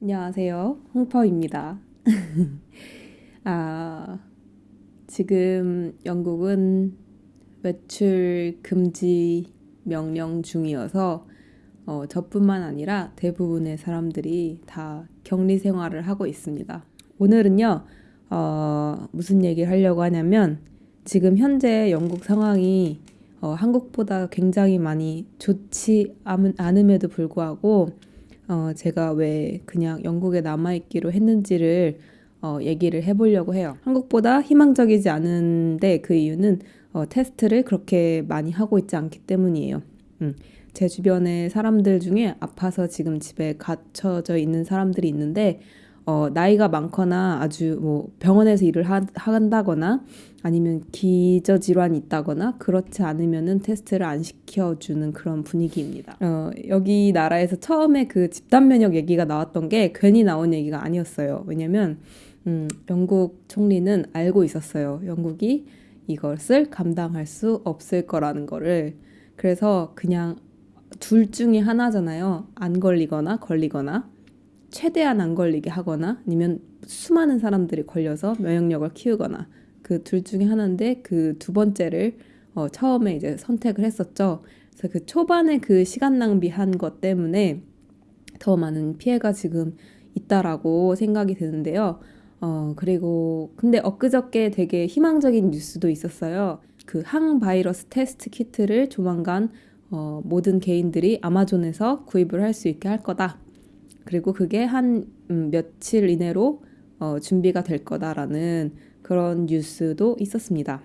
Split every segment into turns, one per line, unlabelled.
안녕하세요. 홍퍼입니다. 아, 지금 영국은 외출 금지 명령 중이어서 어, 저뿐만 아니라 대부분의 사람들이 다 격리 생활을 하고 있습니다. 오늘은요, 어, 무슨 얘기를 하려고 하냐면 지금 현재 영국 상황이 어, 한국보다 굉장히 많이 좋지 않음에도 불구하고 어, 제가 왜 그냥 영국에 남아있기로 했는지를 어, 얘기를 해보려고 해요. 한국보다 희망적이지 않은데 그 이유는 어, 테스트를 그렇게 많이 하고 있지 않기 때문이에요. 음. 제 주변에 사람들 중에 아파서 지금 집에 갇혀져 있는 사람들이 있는데 어, 나이가 많거나 아주 뭐 병원에서 일을 하, 한다거나 아니면 기저질환이 있다거나 그렇지 않으면은 테스트를 안 시켜주는 그런 분위기입니다. 어, 여기 나라에서 처음에 그 집단 면역 얘기가 나왔던 게 괜히 나온 얘기가 아니었어요. 왜냐면 음, 영국 총리는 알고 있었어요. 영국이 이것을 감당할 수 없을 거라는 거를. 그래서 그냥 둘 중에 하나잖아요. 안 걸리거나 걸리거나. 최대한 안 걸리게 하거나 아니면 수많은 사람들이 걸려서 면역력을 키우거나 그 둘 중에 하나인데 그 두 번째를 어, 처음에 이제 선택을 했었죠. 그래서 그 초반에 그 시간 낭비한 것 때문에 더 많은 피해가 지금 있다라고 생각이 드는데요. 어, 그리고 근데 엊그저께 되게 희망적인 뉴스도 있었어요. 그 항바이러스 테스트 키트를 조만간 어, 모든 개인들이 아마존에서 구입을 할 수 있게 할 거다. 그리고 그게 한 음, 며칠 이내로 어, 준비가 될 거다라는 그런 뉴스도 있었습니다.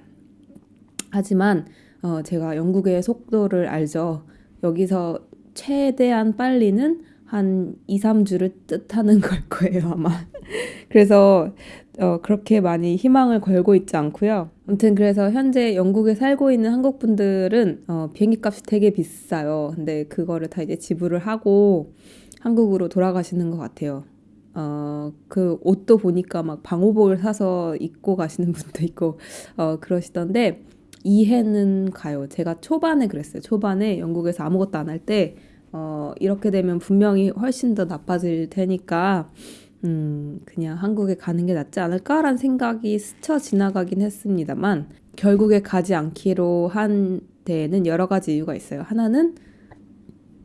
하지만 어, 제가 영국의 속도를 알죠. 여기서 최대한 빨리는 한 2, 3주를 뜻하는 걸 거예요, 아마. 그래서 어, 그렇게 많이 희망을 걸고 있지 않고요. 아무튼 그래서 현재 영국에 살고 있는 한국 분들은 어, 비행기 값이 되게 비싸요. 근데 그거를 다 이제 지불을 하고 한국으로 돌아가시는 것 같아요. 어, 그 옷도 보니까 막 방호복을 사서 입고 가시는 분도 있고, 어, 그러시던데, 이해는 가요. 제가 초반에 그랬어요. 초반에 영국에서 아무것도 안 할 때, 어, 이렇게 되면 분명히 훨씬 더 나빠질 테니까, 음, 그냥 한국에 가는 게 낫지 않을까라는 생각이 스쳐 지나가긴 했습니다만, 결국에 가지 않기로 한 데에는 여러 가지 이유가 있어요. 하나는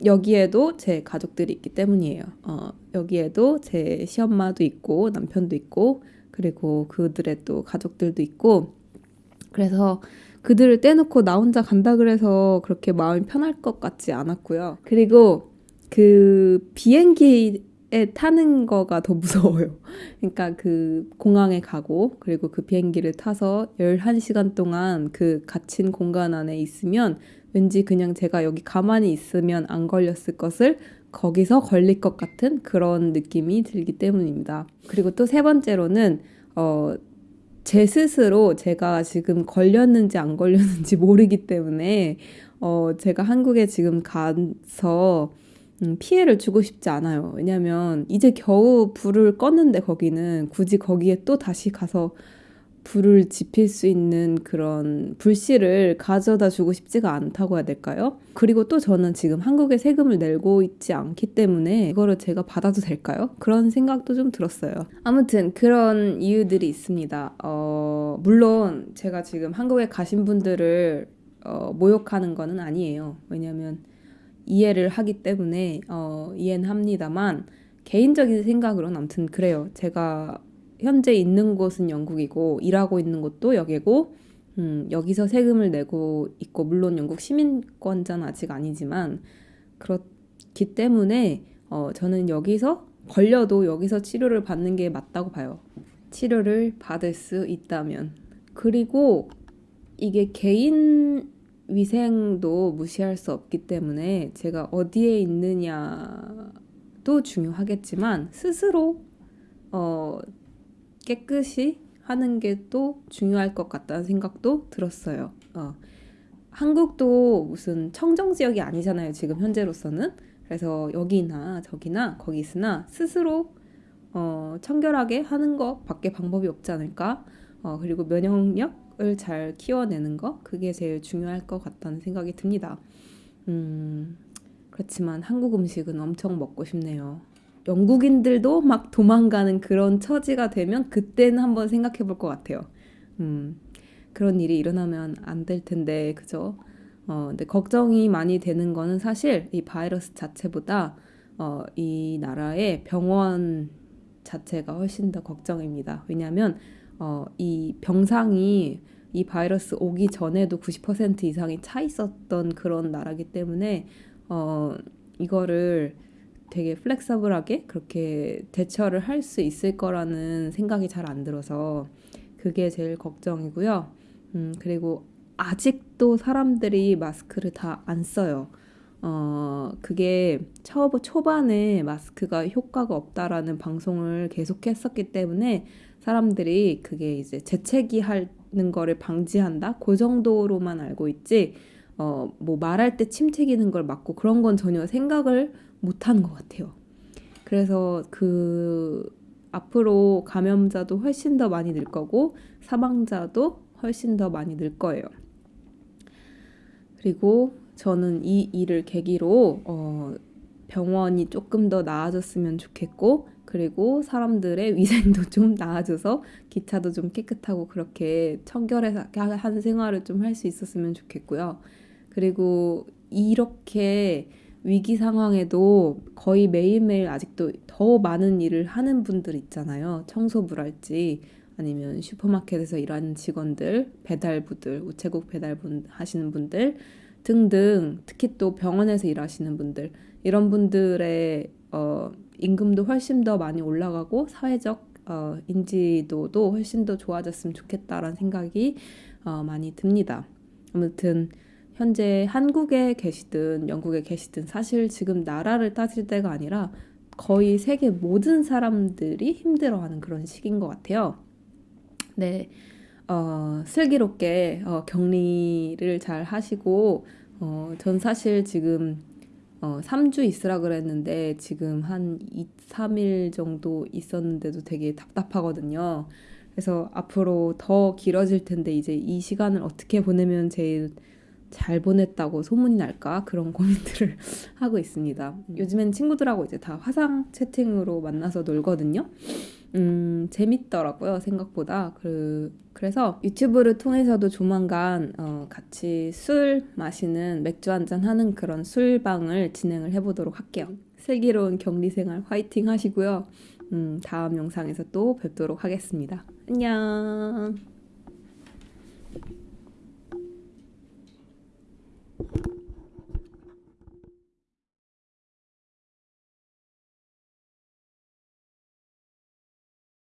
여기에도 제 가족들이 있기 때문이에요. 어, 여기에도 제 시엄마도 있고 남편도 있고 그리고 그들의 또 가족들도 있고 그래서 그들을 떼놓고 나 혼자 간다 그래서 그렇게 마음이 편할 것 같지 않았고요. 그리고 그 비행기에 타는 거가 더 무서워요. 그러니까 그 공항에 가고 그리고 그 비행기를 타서 11시간 동안 그 갇힌 공간 안에 있으면 왠지 그냥 제가 여기 가만히 있으면 안 걸렸을 것을 거기서 걸릴 것 같은 그런 느낌이 들기 때문입니다. 그리고 또 세 번째로는 어, 제 스스로 제가 지금 걸렸는지 안 걸렸는지 모르기 때문에 어, 제가 한국에 지금 가서 음, 피해를 주고 싶지 않아요. 왜냐면 이제 겨우 불을 껐는데 거기는 굳이 거기에 또 다시 가서 불을 지필 수 있는 그런 불씨를 가져다 주고 싶지가 않다고 해야 될까요? 그리고 또 저는 지금 한국에 세금을 내고 있지 않기 때문에 이거를 제가 받아도 될까요? 그런 생각도 좀 들었어요. 아무튼 그런 이유들이 있습니다. 어, 물론 제가 지금 한국에 가신 분들을 어, 모욕하는 거는 아니에요. 왜냐면 이해를 하기 때문에 어, 이해는 합니다만 개인적인 생각으로는 아무튼 그래요. 제가 현재 있는 곳은 영국이고 일하고 있는 곳도 여기고 음, 여기서 세금을 내고 있고 물론 영국 시민권자는 아직 아니지만 그렇기 때문에 어, 저는 여기서 걸려도 여기서 치료를 받는 게 맞다고 봐요. 치료를 받을 수 있다면 그리고 이게 개인 위생도 무시할 수 없기 때문에 제가 어디에 있느냐도 중요하겠지만 스스로 어, 깨끗이 하는 게 또 중요할 것 같다는 생각도 들었어요. 어. 한국도 무슨 청정 지역이 아니잖아요. 지금 현재로서는. 그래서 여기나 저기나 거기 있으나 스스로 어, 청결하게 하는 것밖에 방법이 없지 않을까. 어, 그리고 면역력을 잘 키워내는 것 그게 제일 중요할 것 같다는 생각이 듭니다. 음, 그렇지만 한국 음식은 엄청 먹고 싶네요. 영국인들도 막 도망가는 그런 처지가 되면 그때는 한번 생각해 볼 것 같아요. 음, 그런 일이 일어나면 안 될 텐데, 그죠? 어, 근데 걱정이 많이 되는 거는 사실 이 바이러스 자체보다 어, 이 나라의 병원 자체가 훨씬 더 걱정입니다. 왜냐하면 어, 이 병상이 이 바이러스 오기 전에도 90% 이상이 차 있었던 그런 나라기 때문에 어, 이거를 되게 플렉서블하게 그렇게 대처를 할 수 있을 거라는 생각이 잘 안 들어서 그게 제일 걱정이고요. 음, 그리고 아직도 사람들이 마스크를 다 안 써요. 어, 그게 초, 초반에 마스크가 효과가 없다라는 방송을 계속 했었기 때문에 사람들이 그게 이제 재채기 하는 거를 방지한다? 그 정도로만 알고 있지, 어, 뭐 말할 때 침 튀기는 걸 막고 그런 건 전혀 생각을 못한 것 같아요. 그래서 그 앞으로 감염자도 훨씬 더 많이 늘 거고 사망자도 훨씬 더 많이 늘 거예요. 그리고 저는 이 일을 계기로 어, 병원이 조금 더 나아졌으면 좋겠고 그리고 사람들의 위생도 좀 나아져서 기차도 좀 깨끗하고 그렇게 청결해서 한 생활을 좀 할 수 있었으면 좋겠고요. 그리고 이렇게 위기 상황에도 거의 매일매일 아직도 더 많은 일을 하는 분들 있잖아요. 청소부랄지 아니면 슈퍼마켓에서 일하는 직원들, 배달부들, 우체국 배달분 하시는 분들 등등 특히 또 병원에서 일하시는 분들 이런 분들의 어, 임금도 훨씬 더 많이 올라가고 사회적 어, 인지도도 훨씬 더 좋아졌으면 좋겠다라는 생각이 어, 많이 듭니다. 아무튼 현재 한국에 계시든 영국에 계시든 사실 지금 나라를 따질 때가 아니라 거의 세계 모든 사람들이 힘들어하는 그런 시기인 것 같아요. 네, 어, 슬기롭게 어, 격리를 잘 하시고 어, 전 사실 지금 어, 3주 있으라 그랬는데 지금 한 2, 3일 정도 있었는데도 되게 답답하거든요. 그래서 앞으로 더 길어질 텐데 이제 이 시간을 어떻게 보내면 제일 잘 보냈다고 소문이 날까 그런 고민들을 하고 있습니다. 요즘엔 친구들하고 이제 다 화상 채팅으로 만나서 놀거든요. 음, 재밌더라고요, 생각보다. 그, 그래서 유튜브를 통해서도 조만간 어, 같이 술 마시는 맥주 한잔 하는 그런 술방을 진행을 해보도록 할게요. 슬기로운 격리 생활 화이팅 하시고요. 음, 다음 영상에서 또 뵙도록 하겠습니다. 안녕!